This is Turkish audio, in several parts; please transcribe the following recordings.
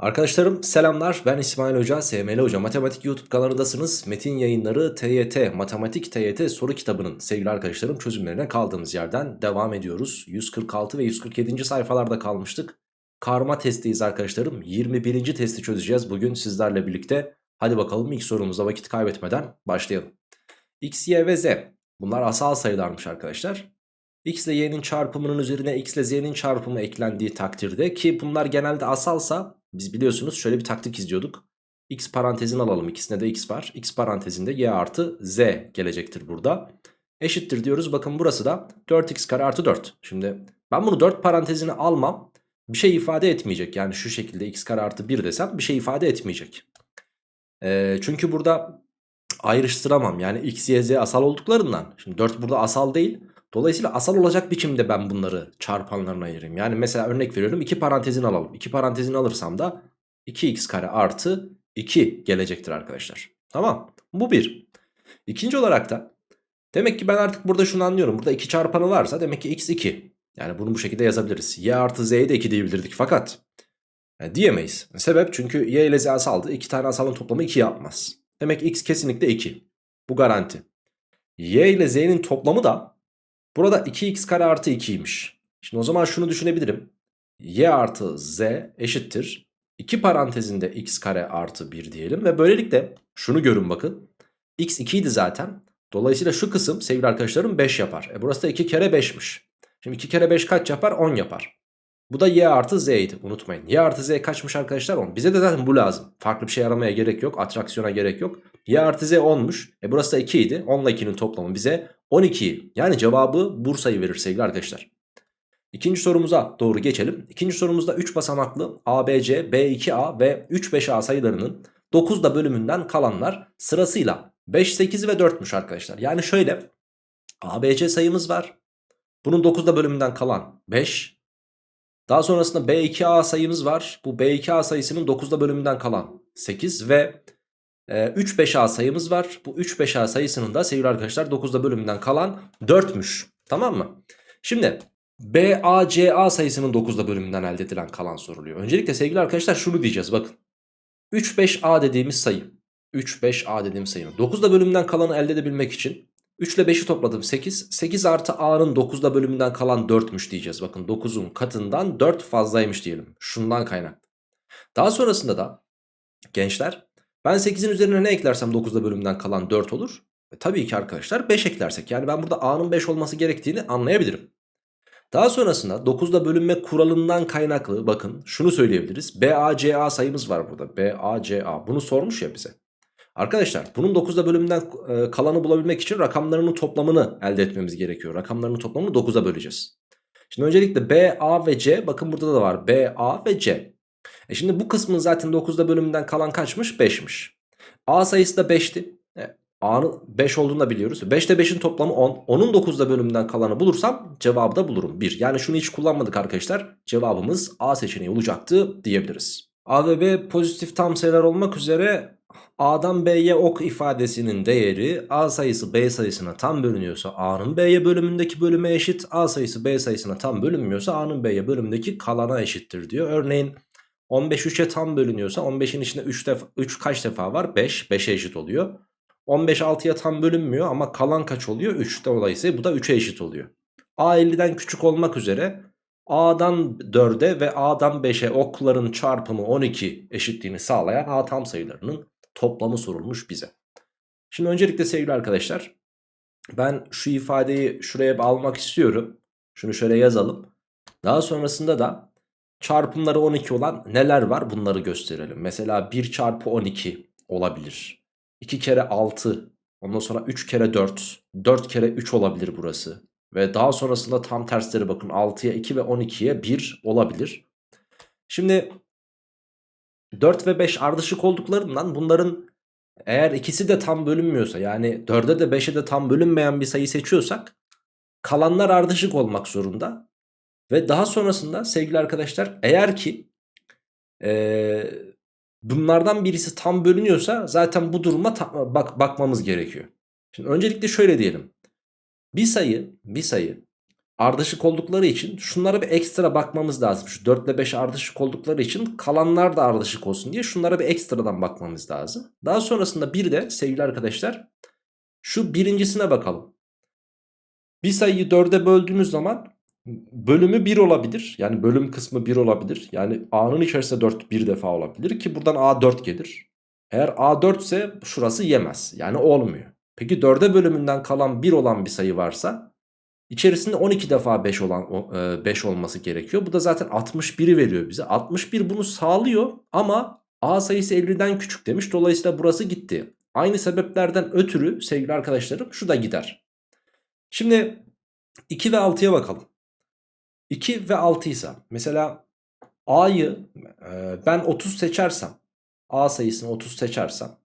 Arkadaşlarım selamlar ben İsmail Hoca, SML Hoca Matematik YouTube kanalındasınız. Metin yayınları TYT, Matematik TYT soru kitabının sevgili arkadaşlarım çözümlerine kaldığımız yerden devam ediyoruz. 146 ve 147. sayfalarda kalmıştık. Karma testiyiz arkadaşlarım. 21. testi çözeceğiz bugün sizlerle birlikte. Hadi bakalım ilk sorumuzda vakit kaybetmeden başlayalım. X, Y ve Z bunlar asal sayılarmış arkadaşlar. X ile Y'nin çarpımının üzerine X ile Z'nin çarpımı eklendiği takdirde ki bunlar genelde asalsa biz biliyorsunuz şöyle bir taktik izliyorduk. X parantezini alalım ikisinde de X var. X parantezinde Y artı Z gelecektir burada. Eşittir diyoruz bakın burası da 4X kare artı 4. Şimdi ben bunu 4 parantezini almam bir şey ifade etmeyecek. Yani şu şekilde X kare artı 1 desem bir şey ifade etmeyecek. Ee, çünkü burada ayrıştıramam yani X, Y, Z asal olduklarından. Şimdi 4 burada asal değil. Dolayısıyla asal olacak biçimde ben bunları çarpanlarına ayırayım. Yani mesela örnek veriyorum 2 parantezini alalım. 2 parantezini alırsam da 2x kare artı 2 gelecektir arkadaşlar. Tamam bu bir. İkinci olarak da demek ki ben artık burada şunu anlıyorum. Burada 2 çarpanı varsa demek ki x 2. Yani bunu bu şekilde yazabiliriz. y artı z'ye de 2 diyebilirdik fakat yani diyemeyiz. Sebep çünkü y ile z asaldı. 2 tane asalın toplamı 2 yapmaz. Demek x kesinlikle 2. Bu garanti. y ile z'nin toplamı da Burada 2x kare artı 2'ymiş. Şimdi o zaman şunu düşünebilirim. y artı z eşittir. 2 parantezinde x kare artı 1 diyelim. Ve böylelikle şunu görün bakın. x 2 idi zaten. Dolayısıyla şu kısım sevgili arkadaşlarım 5 yapar. E burası da 2 kere 5'miş. Şimdi 2 kere 5 kaç yapar? 10 yapar. Bu da y artı z idi unutmayın. y artı z kaçmış arkadaşlar 10. Bize de zaten bu lazım. Farklı bir şey aramaya gerek yok. Atraksiyona gerek yok. y artı z 10'muş. E burası da 2 idi. 10 ile 2'nin toplamı bize 12'yi yani cevabı Bursa'yı verir sevgili arkadaşlar. İkinci sorumuza doğru geçelim. İkinci sorumuzda 3 basamaklı ABC, B2A ve 3-5A sayılarının 9'da bölümünden kalanlar sırasıyla 5, 8 ve 4'müş arkadaşlar. Yani şöyle ABC sayımız var. Bunun 9'da bölümünden kalan 5. Daha sonrasında B2A sayımız var. Bu B2A sayısının 9'da bölümünden kalan 8 ve 3 5 A sayımız var. Bu 3 5 A sayısının da sevgili arkadaşlar 9'da bölümünden kalan 4'müş. Tamam mı? Şimdi BACA sayısının 9'da bölümünden elde edilen kalan soruluyor. Öncelikle sevgili arkadaşlar şunu diyeceğiz bakın. 3 5 A dediğimiz sayı. 3 5 A dediğimiz sayının 9'da bölümünden kalanı elde edebilmek için 3 ile 5'i topladım 8. 8 artı A'nın 9'da bölümünden kalan 4'müş diyeceğiz. Bakın 9'un katından 4 fazlaymış diyelim. Şundan kaynaklı. Daha sonrasında da gençler ben 8'in üzerine ne eklersem 9'da bölümden kalan 4 olur. E, tabii ki arkadaşlar 5 eklersek yani ben burada A'nın 5 olması gerektiğini anlayabilirim. Daha sonrasında 9'da bölünme kuralından kaynaklı bakın şunu söyleyebiliriz. BACA sayımız var burada. BACA bunu sormuş ya bize. Arkadaşlar bunun 9'da bölümden e, kalanı bulabilmek için rakamlarının toplamını elde etmemiz gerekiyor. Rakamlarının toplamını 9'a böleceğiz. Şimdi öncelikle B, A ve C bakın burada da var. B, A ve C. E şimdi bu kısmın zaten 9'da bölümünden kalan kaçmış? 5'miş. A sayısı da 5'ti. E, A'nın 5 olduğunu da biliyoruz. 5 ile 5'in toplamı 10. 10'un 9'da bölümünden kalanı bulursam cevabı da bulurum. 1. Yani şunu hiç kullanmadık arkadaşlar. Cevabımız A seçeneği olacaktı diyebiliriz. A ve B pozitif tam sayılar olmak üzere A'dan B'ye ok ifadesinin değeri A sayısı B sayısına tam bölünüyorsa A'nın B'ye bölümündeki bölüme eşit. A sayısı B sayısına tam bölünmüyorsa A'nın B'ye bölümündeki kalana eşittir diyor. Örneğin 15 3'e tam bölünüyorsa 15'in içinde 3, defa, 3 kaç defa var? 5. 5'e eşit oluyor. 15 6'ya tam bölünmüyor ama kalan kaç oluyor? 3. Dolayısıyla bu da 3'e eşit oluyor. A 50'den küçük olmak üzere A'dan 4'e ve A'dan 5'e okların çarpımı 12 eşitliğini sağlayan A tam sayılarının toplamı sorulmuş bize. Şimdi öncelikle sevgili arkadaşlar ben şu ifadeyi şuraya almak istiyorum. Şunu şöyle yazalım. Daha sonrasında da Çarpımları 12 olan neler var bunları gösterelim. Mesela 1 çarpı 12 olabilir. 2 kere 6 ondan sonra 3 kere 4 4 kere 3 olabilir burası. Ve daha sonrasında tam tersleri bakın 6'ya 2 ve 12'ye 1 olabilir. Şimdi 4 ve 5 ardışık olduklarından bunların eğer ikisi de tam bölünmüyorsa yani 4'e de 5'e de tam bölünmeyen bir sayı seçiyorsak kalanlar ardışık olmak zorunda. Ve daha sonrasında sevgili arkadaşlar eğer ki e, bunlardan birisi tam bölünüyorsa zaten bu duruma bak bakmamız gerekiyor. Şimdi öncelikle şöyle diyelim. Bir sayı bir sayı ardışık oldukları için şunlara bir ekstra bakmamız lazım. Şu 4 ile 5 ardışık oldukları için kalanlar da ardışık olsun diye şunlara bir ekstradan bakmamız lazım. Daha sonrasında bir de sevgili arkadaşlar şu birincisine bakalım. Bir sayıyı 4'e böldüğümüz zaman bölümü 1 olabilir. Yani bölüm kısmı 1 olabilir. Yani A'nın içerisinde 4 bir defa olabilir ki buradan A 4 gelir. Eğer A 4 ise şurası yemez. Yani olmuyor. Peki 4'e bölümünden kalan 1 olan bir sayı varsa içerisinde 12 defa 5 olan 5 e, olması gerekiyor. Bu da zaten 61'i veriyor bize. 61 bunu sağlıyor ama A sayısı 50'den küçük demiş. Dolayısıyla burası gitti. Aynı sebeplerden ötürü sevgili arkadaşlarım şu da gider. Şimdi 2 ve 6'ya bakalım. 2 ve 6 ise mesela A'yı e, ben 30 seçersem A sayısını 30 seçersem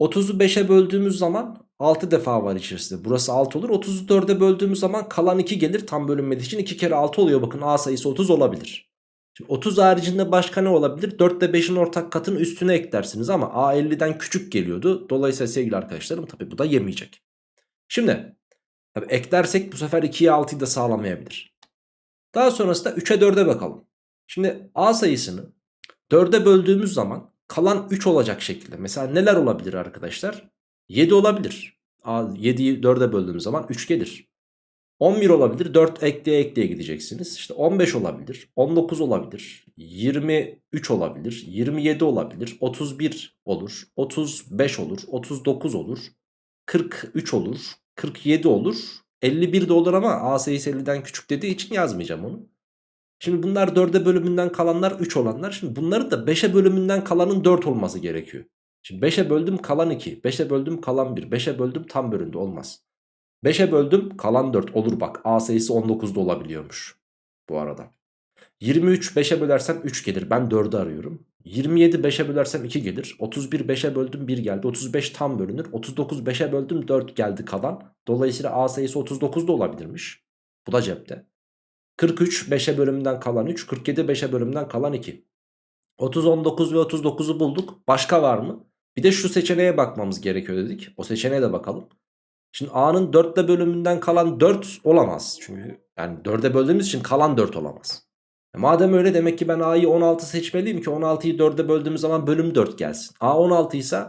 30'u 5'e böldüğümüz zaman 6 defa var içerisinde. Burası 6 olur. 30'u 4'e böldüğümüz zaman kalan 2 gelir. Tam bölünmediği için 2 kere 6 oluyor. Bakın A sayısı 30 olabilir. Şimdi 30 haricinde başka ne olabilir? 4 ile 5'in ortak katını üstüne eklersiniz ama A 50'den küçük geliyordu. Dolayısıyla sevgili arkadaşlarım tabi bu da yemeyecek. Şimdi tabi eklersek bu sefer 2'ye 6'yı da sağlamayabilir. Daha sonrasında 3'e 4'e bakalım. Şimdi A sayısını 4'e böldüğümüz zaman kalan 3 olacak şekilde. Mesela neler olabilir arkadaşlar? 7 olabilir. 7'yi 4'e böldüğümüz zaman 3 gelir. 11 olabilir 4 ekleye ekleye gideceksiniz. İşte 15 olabilir 19 olabilir 23 olabilir 27 olabilir 31 olur 35 olur 39 olur 43 olur 47 olur 51 de olur ama A sayısı 50'den küçük dediği için yazmayacağım onu. Şimdi bunlar 4'e bölümünden kalanlar 3 olanlar. Şimdi bunların da 5'e bölümünden kalanın 4 olması gerekiyor. Şimdi 5'e böldüm kalan 2. 5'e böldüm kalan 1. 5'e böldüm tam bölündü olmaz. 5'e böldüm kalan 4 olur bak. A sayısı 19'da olabiliyormuş. Bu arada. 23 5'e bölersem 3 gelir. Ben 4'ü arıyorum. 27 5'e bölersem 2 gelir. 31 5'e böldüm 1 geldi. 35 tam bölünür. 39 5'e böldüm 4 geldi kalan. Dolayısıyla A sayısı 39'da olabilirmiş. Bu da cepte. 43 5'e bölümünden kalan 3. 47 5'e bölümünden kalan 2. 30, 19 ve 39'u bulduk. Başka var mı? Bir de şu seçeneğe bakmamız gerekiyor dedik. O seçeneğe de bakalım. Şimdi A'nın 4'te bölümünden kalan 4 olamaz. Çünkü yani 4'e böldüğümüz için kalan 4 olamaz. E madem öyle demek ki ben A'yı 16 seçmeliyim ki 16'yı 4'e böldüğümüz zaman bölüm 4 gelsin. A 16 ise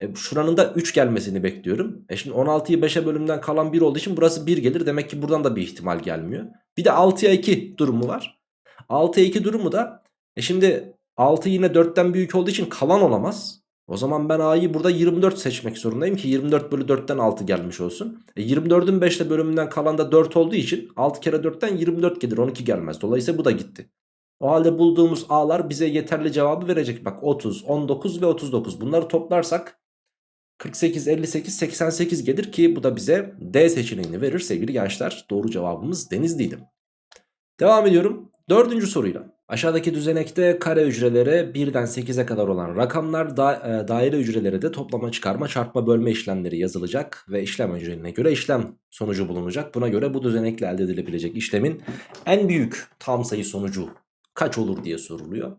e şuranın da 3 gelmesini bekliyorum. E şimdi 16'yı 5'e bölümden kalan 1 olduğu için burası 1 gelir. Demek ki buradan da bir ihtimal gelmiyor. Bir de 6'ya 2 durumu var. 6'ya 2 durumu da e şimdi 6 yine 4'ten büyük olduğu için kalan olamaz. O zaman ben A'yı burada 24 seçmek zorundayım ki 24 bölü 4'ten 6 gelmiş olsun. E 24'ün 5'te bölümünden kalan da 4 olduğu için 6 kere 4'ten 24 gelir 12 gelmez. Dolayısıyla bu da gitti. O halde bulduğumuz A'lar bize yeterli cevabı verecek. Bak 30, 19 ve 39 bunları toplarsak 48, 58, 88 gelir ki bu da bize D seçeneğini verir sevgili gençler. Doğru cevabımız Denizli'ydi. Devam ediyorum. Dördüncü soruyla. Aşağıdaki düzenekte kare hücrelere 1'den 8'e kadar olan rakamlar da, e, daire hücrelere de toplama çıkarma çarpma bölme işlemleri yazılacak ve işlem önceline göre işlem sonucu bulunacak. Buna göre bu düzenekle elde edilebilecek işlemin en büyük tam sayı sonucu kaç olur diye soruluyor.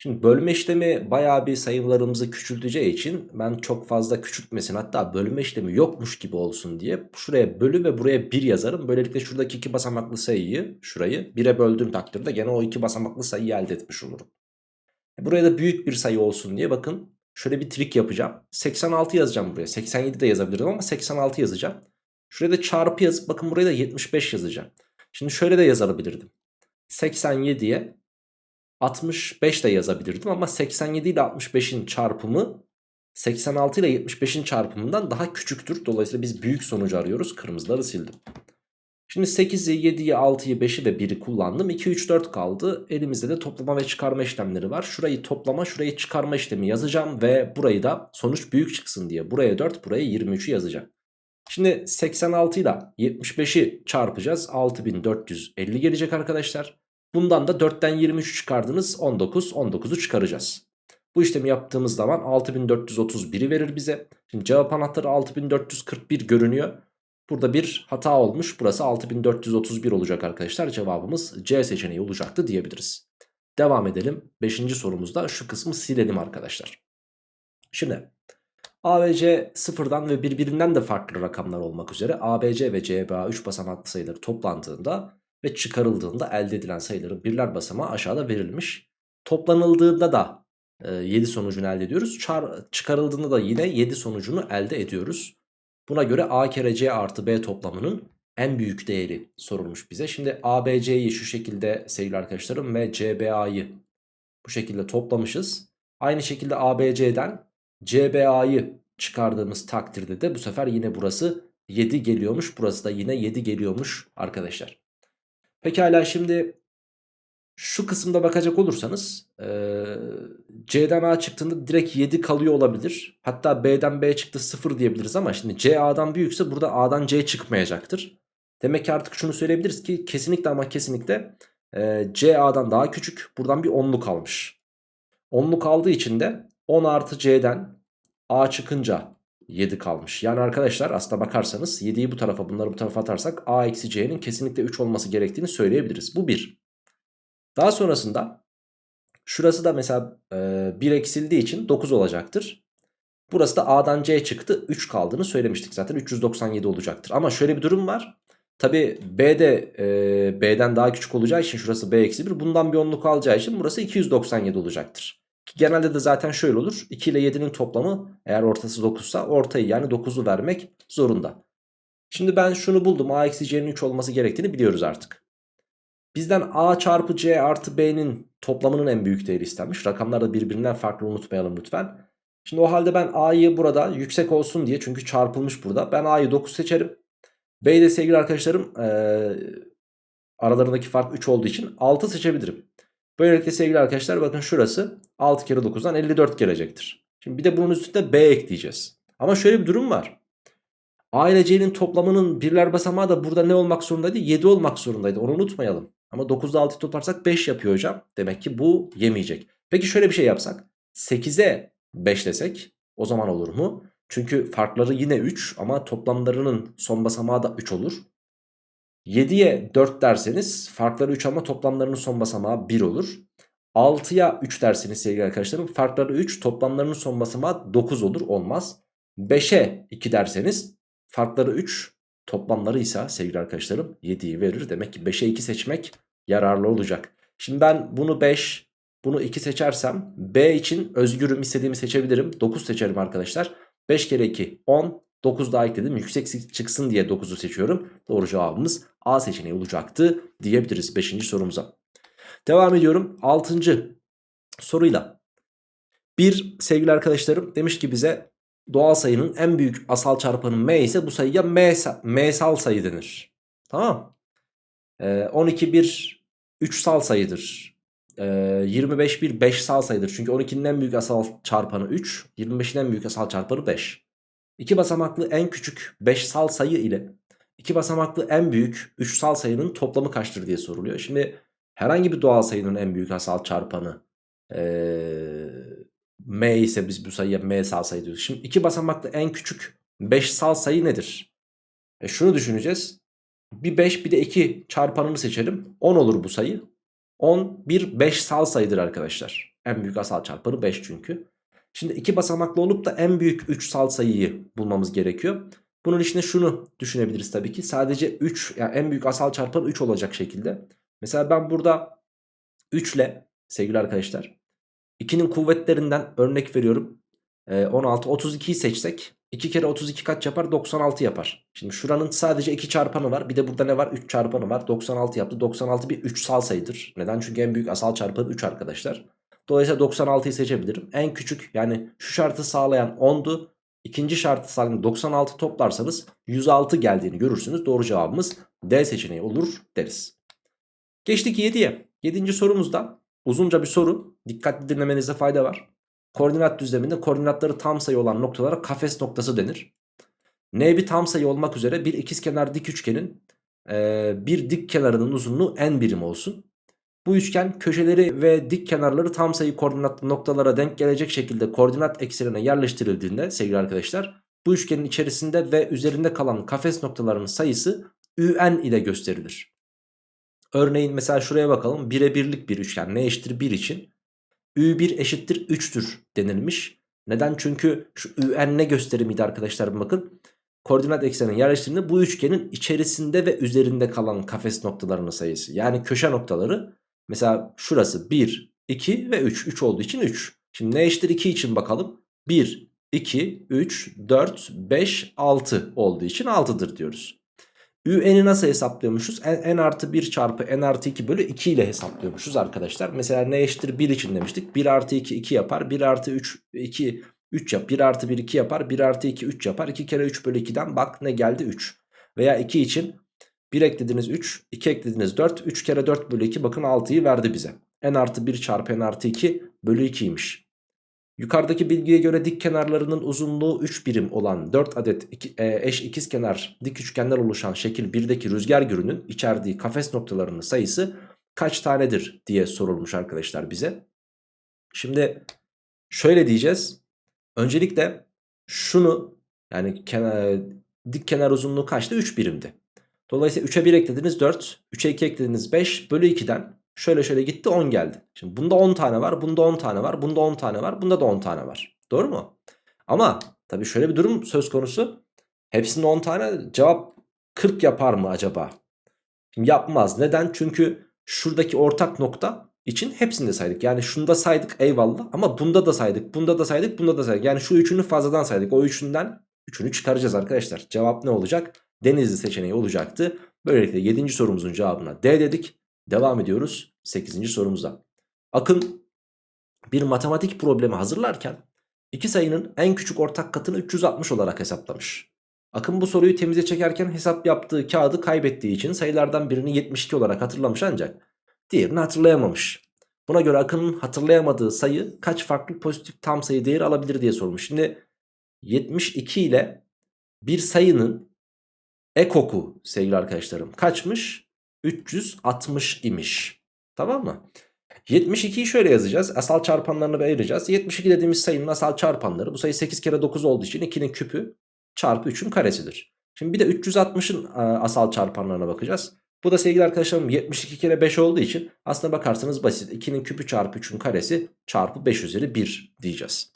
Şimdi bölme işlemi bayağı bir sayılarımızı küçülteceği için ben çok fazla küçültmesin hatta bölme işlemi yokmuş gibi olsun diye şuraya bölü ve buraya 1 yazarım. Böylelikle şuradaki iki basamaklı sayıyı şurayı 1'e böldüğüm takdirde gene o iki basamaklı sayıyı elde etmiş olurum. E, buraya da büyük bir sayı olsun diye bakın şöyle bir trik yapacağım. 86 yazacağım buraya 87 de yazabilirim ama 86 yazacağım. Şuraya da çarpı yazıp bakın buraya da 75 yazacağım. Şimdi şöyle de yazabilirdim. 87'ye 65 de yazabilirdim ama 87 ile 65'in çarpımı 86 ile 75'in çarpımından daha küçüktür. Dolayısıyla biz büyük sonucu arıyoruz. Kırmızıları sildim. Şimdi 8'i, 7'yi, 6'yı, 5'i ve 1'i kullandım. 2, 3, 4 kaldı. Elimizde de toplama ve çıkarma işlemleri var. Şurayı toplama, şurayı çıkarma işlemi yazacağım. Ve burayı da sonuç büyük çıksın diye. Buraya 4, buraya 23'ü yazacağım. Şimdi 86 ile 75'i çarpacağız. 6450 gelecek arkadaşlar. Bundan da 4'ten 23 çıkardınız 19. 19'u çıkaracağız. Bu işlemi yaptığımız zaman 6431'i verir bize. Şimdi cevap anahtarı 6441 görünüyor. Burada bir hata olmuş. Burası 6431 olacak arkadaşlar. Cevabımız C seçeneği olacaktı diyebiliriz. Devam edelim. 5. sorumuzda şu kısmı silelim arkadaşlar. Şimdi A ve C sıfırdan ve birbirinden de farklı rakamlar olmak üzere ABC ve CBA 3 basamaklı sayıları toplandığında ve çıkarıldığında elde edilen sayıların birler basamağı aşağıda verilmiş. Toplanıldığında da e, 7 sonucunu elde ediyoruz. Çar çıkarıldığında da yine 7 sonucunu elde ediyoruz. Buna göre A kere C artı B toplamının en büyük değeri sorulmuş bize. Şimdi ABC'yi şu şekilde sevgili arkadaşlarım ve CBA'yı bu şekilde toplamışız. Aynı şekilde ABC'den CBA'yı çıkardığımız takdirde de bu sefer yine burası 7 geliyormuş. Burası da yine 7 geliyormuş arkadaşlar. Pekala şimdi şu kısımda bakacak olursanız ee, C'den A çıktığında direkt 7 kalıyor olabilir. Hatta B'den B çıktı 0 diyebiliriz ama şimdi C A'dan büyükse burada A'dan C çıkmayacaktır. Demek ki artık şunu söyleyebiliriz ki kesinlikle ama kesinlikle e, C A'dan daha küçük. Buradan bir 10'luk kalmış. 10'luk aldığı için de 10 artı C'den A çıkınca 7 kalmış. Yani arkadaşlar aslında bakarsanız 7'yi bu tarafa bunları bu tarafa atarsak A eksi C'nin kesinlikle 3 olması gerektiğini söyleyebiliriz. Bu 1. Daha sonrasında şurası da mesela e, 1 eksildiği için 9 olacaktır. Burası da A'dan C çıktı 3 kaldığını söylemiştik zaten 397 olacaktır. Ama şöyle bir durum var. Tabi B de e, B'den daha küçük olacağı için şurası B eksi 1 bundan bir onluk alacağı için burası 297 olacaktır. Genelde de zaten şöyle olur. 2 ile 7'nin toplamı eğer ortası 9 ise ortayı yani 9'u vermek zorunda. Şimdi ben şunu buldum. A eksi C'nin 3 olması gerektiğini biliyoruz artık. Bizden A çarpı C artı B'nin toplamının en büyük değeri istenmiş. Rakamlar da birbirinden farklı unutmayalım lütfen. Şimdi o halde ben A'yı burada yüksek olsun diye çünkü çarpılmış burada. Ben A'yı 9 seçerim. B'yi de sevgili arkadaşlarım ee, aralarındaki fark 3 olduğu için 6 seçebilirim. Böylelikle sevgili arkadaşlar bakın şurası 6 kere 9'dan 54 gelecektir. Şimdi bir de bunun üstünde B ekleyeceğiz. Ama şöyle bir durum var. A ile C'nin toplamının birler basamağı da burada ne olmak zorundaydı? 7 olmak zorundaydı. Onu unutmayalım. Ama 9'da 6 toplarsak 5 yapıyor hocam. Demek ki bu yemeyecek. Peki şöyle bir şey yapsak. 8'e 5 desek o zaman olur mu? Çünkü farkları yine 3 ama toplamlarının son basamağı da 3 olur. 7'ye 4 derseniz farkları 3 ama toplamlarının son basamağı 1 olur. 6'ya 3 derseniz sevgili arkadaşlarım farkları 3 toplamlarının son basamağı 9 olur olmaz. 5'e 2 derseniz farkları 3 toplamları ise sevgili arkadaşlarım 7'yi verir. Demek ki 5'e 2 seçmek yararlı olacak. Şimdi ben bunu 5 bunu 2 seçersem B için özgürüm istediğimi seçebilirim. 9 seçerim arkadaşlar. 5 kere 2 10 9 daha ekledim. Yüksek çıksın diye 9'u seçiyorum. Doğru cevabımız A seçeneği olacaktı diyebiliriz 5. sorumuza. Devam ediyorum 6. soruyla. Bir sevgili arkadaşlarım demiş ki bize doğal sayının en büyük asal çarpanı m ise bu sayıya m, m'sal sayı denir. Tamam. Ee, 12 bir 3 sal sayıdır. Ee, 25 bir 5 sal sayıdır. Çünkü 12'nin en büyük asal çarpanı 3. 25'in en büyük asal çarpanı 5. İki basamaklı en küçük 5 sal sayı ile iki basamaklı en büyük 3 sal sayının toplamı kaçtır diye soruluyor. Şimdi herhangi bir doğal sayının en büyük asal çarpanı ee, m ise biz bu sayıya m sal sayı diyoruz. Şimdi iki basamaklı en küçük 5 sal sayı nedir? E şunu düşüneceğiz. Bir 5 bir de 2 çarpanını seçelim. 10 olur bu sayı. 10 bir 5 sal sayıdır arkadaşlar. En büyük asal çarpanı 5 çünkü. Şimdi iki basamaklı olup da en büyük 3 sal sayıyı bulmamız gerekiyor. Bunun içinde şunu düşünebiliriz tabii ki. Sadece 3 yani en büyük asal çarpan 3 olacak şekilde. Mesela ben burada 3 ile sevgili arkadaşlar 2'nin kuvvetlerinden örnek veriyorum. 16 32'yi seçsek 2 kere 32 kaç yapar? 96 yapar. Şimdi şuranın sadece 2 çarpanı var. Bir de burada ne var? 3 çarpanı var. 96 yaptı. 96 bir 3 sal sayıdır. Neden? Çünkü en büyük asal çarpanı 3 arkadaşlar. Dolayısıyla 96'yı seçebilirim. En küçük yani şu şartı sağlayan 10'du. İkinci şartı sağlayan 96 toplarsanız 106 geldiğini görürsünüz. Doğru cevabımız D seçeneği olur deriz. Geçtik 7'ye. 7. sorumuzda uzunca bir soru. Dikkatli dinlemenize fayda var. Koordinat düzleminde koordinatları tam sayı olan noktalara kafes noktası denir. N bir tam sayı olmak üzere bir ikizkenar dik üçgenin bir dik kenarının uzunluğu n birim olsun. Bu üçgen köşeleri ve dik kenarları tam sayı koordinatlı noktalara denk gelecek şekilde koordinat eksenine yerleştirildiğinde sevgili arkadaşlar bu üçgenin içerisinde ve üzerinde kalan kafes noktalarının sayısı ün ile gösterilir. Örneğin mesela şuraya bakalım 1'e birlik bir üçgen ne eşittir 1 için ü1 eşittir 3'tür denilmiş Neden? Çünkü şu ün ne gösterimiydi arkadaşlar bakın. Koordinat ekseninin yerleştiğinde bu üçgenin içerisinde ve üzerinde kalan kafes noktalarının sayısı. Yani köşe noktaları mesela şurası 1, 2 ve 3. 3 olduğu için 3. Şimdi ne eşittir 2 için bakalım. 1, 2, 3, 4, 5, 6 olduğu için 6'dır diyoruz. Ün'i nasıl hesaplıyormuşuz? N, n artı 1 çarpı n artı 2 bölü 2 ile hesaplıyormuşuz arkadaşlar. Mesela ne eşittir 1 için demiştik. 1 artı 2 2 yapar. 1 artı 3 2 3 yap. 1 artı 1 2 yapar. 1 artı 2 3 yapar. 2 kere 3 bölü 2'den bak ne geldi 3. Veya 2 için 1 eklediniz 3. 2 eklediniz 4. 3 kere 4 bölü 2 bakın 6'yı verdi bize. n artı 1 çarpı n artı 2 bölü 2'ymiş. Yukarıdaki bilgiye göre dik kenarlarının uzunluğu 3 birim olan 4 adet iki, e, eş dik üçgenler oluşan şekil 1'deki rüzgar gürünün içerdiği kafes noktalarının sayısı kaç tanedir diye sorulmuş arkadaşlar bize. Şimdi şöyle diyeceğiz. Öncelikle şunu yani kenar, dik kenar uzunluğu kaçtı? 3 birimdi. Dolayısıyla 3'e 1 eklediniz 4, 3'e 2 eklediniz 5 bölü 2'den Şöyle şöyle gitti 10 geldi. Şimdi bunda 10 tane var, bunda 10 tane var, bunda 10 tane var, bunda da 10 tane var. Doğru mu? Ama tabii şöyle bir durum söz konusu. Hepsinde 10 tane cevap 40 yapar mı acaba? Şimdi yapmaz. Neden? Çünkü şuradaki ortak nokta için hepsini de saydık. Yani şunda saydık eyvallah ama bunda da saydık, bunda da saydık, bunda da saydık. Yani şu üçünü fazladan saydık. O üçünden üçünü çıkaracağız arkadaşlar. Cevap ne olacak? Denizli seçeneği olacaktı. Böylelikle 7. sorumuzun cevabına D dedik. Devam ediyoruz 8. sorumuza. Akın bir matematik problemi hazırlarken iki sayının en küçük ortak katını 360 olarak hesaplamış. Akın bu soruyu temize çekerken hesap yaptığı kağıdı kaybettiği için sayılardan birini 72 olarak hatırlamış ancak diğerini hatırlayamamış. Buna göre Akın'ın hatırlayamadığı sayı kaç farklı pozitif tam sayı değeri alabilir diye sormuş. Şimdi 72 ile bir sayının ekoku sevgili arkadaşlarım kaçmış? 360 imiş. Tamam mı? 72'yi şöyle yazacağız. Asal çarpanlarını ayıracağız. 72 dediğimiz sayının asal çarpanları. Bu sayı 8 kere 9 olduğu için 2'nin küpü çarpı 3'ün karesidir. Şimdi bir de 360'ın e, asal çarpanlarına bakacağız. Bu da sevgili arkadaşlarım 72 kere 5 olduğu için aslına bakarsanız basit. 2'nin küpü çarpı 3'ün karesi çarpı 5 üzeri 1 diyeceğiz.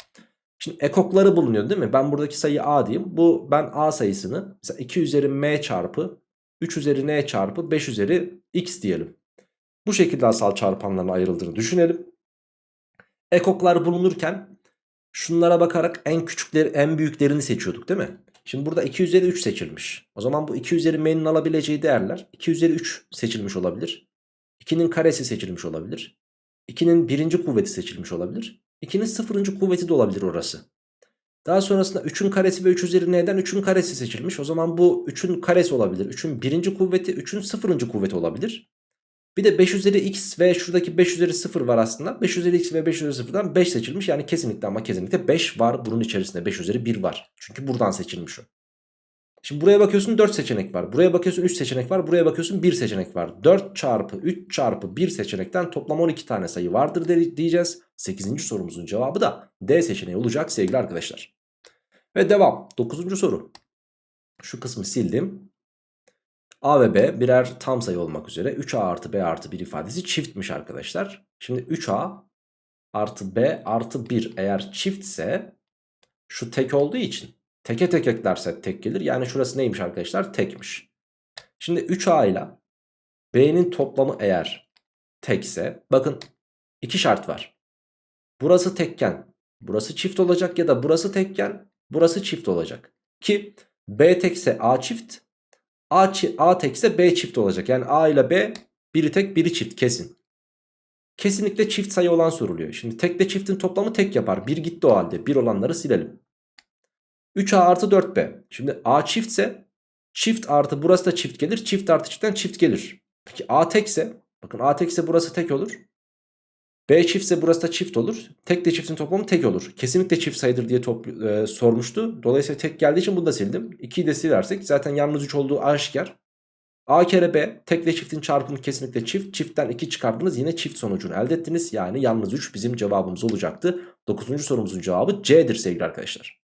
Şimdi ekokları bulunuyor değil mi? Ben buradaki sayı a diyeyim. Bu ben a sayısını mesela 2 üzeri m çarpı 3 üzeri n çarpı 5 üzeri x diyelim. Bu şekilde asal çarpanların ayrıldığını düşünelim. Ekoklar bulunurken şunlara bakarak en küçükleri en büyüklerini seçiyorduk değil mi? Şimdi burada 2 üzeri 3 seçilmiş. O zaman bu 2 üzeri m'nin alabileceği değerler 2 üzeri 3 seçilmiş olabilir. 2'nin karesi seçilmiş olabilir. 2'nin birinci kuvveti seçilmiş olabilir. 2'nin sıfırıncı kuvveti de olabilir orası. Daha sonrasında 3'ün karesi ve 3 üzeri n'den 3'ün karesi seçilmiş. O zaman bu 3'ün karesi olabilir. 3'ün birinci kuvveti 3'ün sıfırıncı kuvveti olabilir. Bir de 5 üzeri x ve şuradaki 5 üzeri 0 var aslında. 5 üzeri x ve 5 üzeri 0'dan 5 seçilmiş. Yani kesinlikle ama kesinlikle 5 var. Bunun içerisinde 5 üzeri 1 var. Çünkü buradan seçilmiş o. Şimdi buraya bakıyorsun 4 seçenek var. Buraya bakıyorsun 3 seçenek var. Buraya bakıyorsun 1 seçenek var. 4 çarpı 3 çarpı 1 seçenekten toplam 12 tane sayı vardır diyeceğiz. 8. sorumuzun cevabı da D seçeneği olacak sevgili arkadaşlar. Ve devam. 9. soru. Şu kısmı sildim. A ve B birer tam sayı olmak üzere 3A artı B artı 1 ifadesi çiftmiş arkadaşlar. Şimdi 3A artı B artı 1 eğer çiftse şu tek olduğu için teke tek eklerse tek gelir. Yani şurası neymiş arkadaşlar? Tekmiş. Şimdi 3A ile B'nin toplamı eğer tekse bakın iki şart var. Burası tekken burası çift olacak ya da burası tekken burası çift olacak. Ki B tekse A çift A, A tekse B çift olacak. Yani A ile B biri tek biri çift kesin. Kesinlikle çift sayı olan soruluyor. Şimdi tekle çiftin toplamı tek yapar. Bir gitti o halde. Bir olanları silelim. 3A artı 4B. Şimdi A çiftse çift artı burası da çift gelir. Çift artı çiftten çift gelir. Peki A tekse bakın A tekse burası tek olur. B çiftse burası da çift olur. Tek de çiftin toplamı tek olur. Kesinlikle çift sayıdır diye e, sormuştu. Dolayısıyla tek geldiği için bunu da sildim. 2'yi de silersek zaten yalnız 3 olduğu aşikar. A kere B tek ve çiftin çarpımı kesinlikle çift. Çiftten 2 çıkardınız yine çift sonucunu elde ettiniz. Yani yalnız 3 bizim cevabımız olacaktı. 9. sorumuzun cevabı C'dir sevgili arkadaşlar.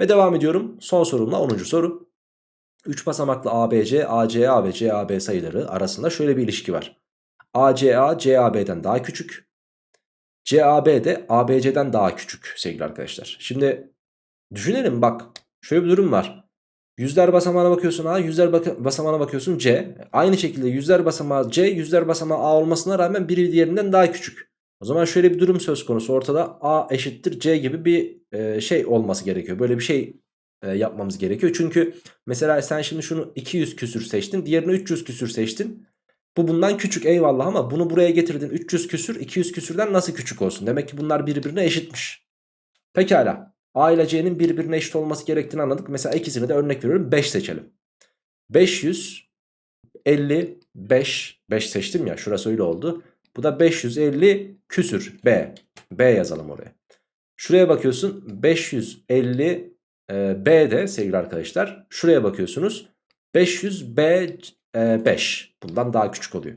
Ve devam ediyorum. Son sorumla 10. soru. 3 basamaklı ABC, ACA ve CAB sayıları arasında şöyle bir ilişki var. ACA CAB'den daha küçük. CAB de ABC'den daha küçük sevgili arkadaşlar. Şimdi düşünelim bak şöyle bir durum var. Yüzler basamağına bakıyorsun A, yüzler basamağına bakıyorsun C. Aynı şekilde yüzler basamağı C, yüzler basamağı A olmasına rağmen biri diğerinden daha küçük. O zaman şöyle bir durum söz konusu ortada A eşittir C gibi bir e, şey olması gerekiyor. Böyle bir şey e, yapmamız gerekiyor. Çünkü mesela sen şimdi şunu 200 küsür seçtin, diğerini 300 küsür seçtin. Bu bundan küçük eyvallah ama bunu buraya getirdin 300 küsür 200 küsürden nasıl küçük olsun? Demek ki bunlar birbirine eşitmiş. Pekala A ile C'nin birbirine eşit olması gerektiğini anladık. Mesela ikisini de örnek veriyorum 5 seçelim. 555 5 seçtim ya şurası öyle oldu. Bu da 550 küsür B. B yazalım oraya. Şuraya bakıyorsun 550 e, B de sevgili arkadaşlar. Şuraya bakıyorsunuz 500 B 5 bundan daha küçük oluyor.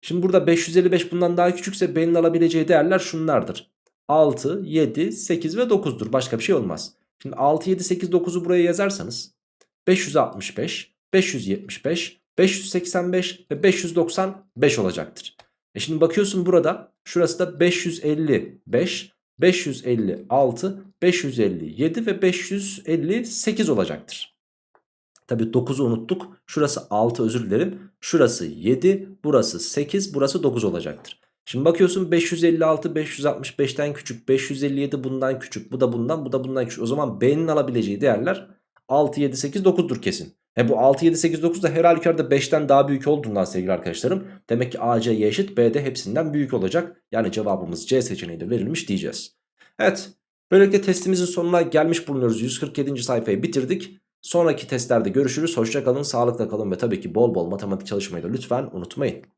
Şimdi burada 555 bundan daha küçükse B'nin alabileceği değerler şunlardır. 6, 7, 8 ve 9'dur. Başka bir şey olmaz. Şimdi 6, 7, 8, 9'u buraya yazarsanız 565, 575, 585 ve 595 olacaktır. E şimdi bakıyorsun burada şurası da 555, 556, 557 ve 558 olacaktır. Tabi 9'u unuttuk. Şurası 6 özür dilerim. Şurası 7, burası 8, burası 9 olacaktır. Şimdi bakıyorsun 556 565'ten küçük 557 bundan küçük bu da bundan bu da bundan küçük. O zaman B'nin alabileceği değerler 6 7 8 9'dur kesin. E bu 6 7 8 9 da her halükarda 5'ten daha büyük olduğundan sevgili arkadaşlarım. Demek ki A C eşit B de hepsinden büyük olacak. Yani cevabımız C seçeneği de verilmiş diyeceğiz. Evet böylelikle testimizin sonuna gelmiş bulunuyoruz. 147. sayfayı bitirdik. Sonraki testlerde görüşürüz. Hoşça kalın, sağlıkla kalın ve tabii ki bol bol matematik çalışmayı da lütfen unutmayın.